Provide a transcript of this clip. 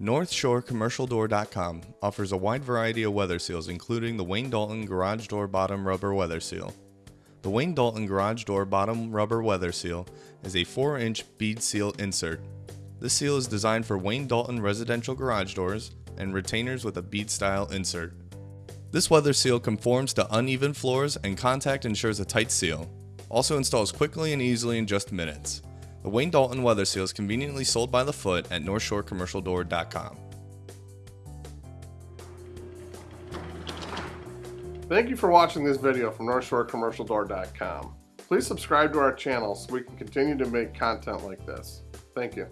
NorthshoreCommercialDoor.com offers a wide variety of weather seals, including the Wayne Dalton Garage Door Bottom Rubber Weather Seal. The Wayne Dalton Garage Door Bottom Rubber Weather Seal is a 4 inch bead seal insert. This seal is designed for Wayne Dalton residential garage doors and retainers with a bead style insert. This weather seal conforms to uneven floors and contact ensures a tight seal. Also installs quickly and easily in just minutes. The Wayne Dalton weather seal is conveniently sold by the foot at NorthshoreCommercialDoor.com. Thank you for watching this video from NorthshoreCommercialDoor.com. Please subscribe to our channel so we can continue to make content like this. Thank you.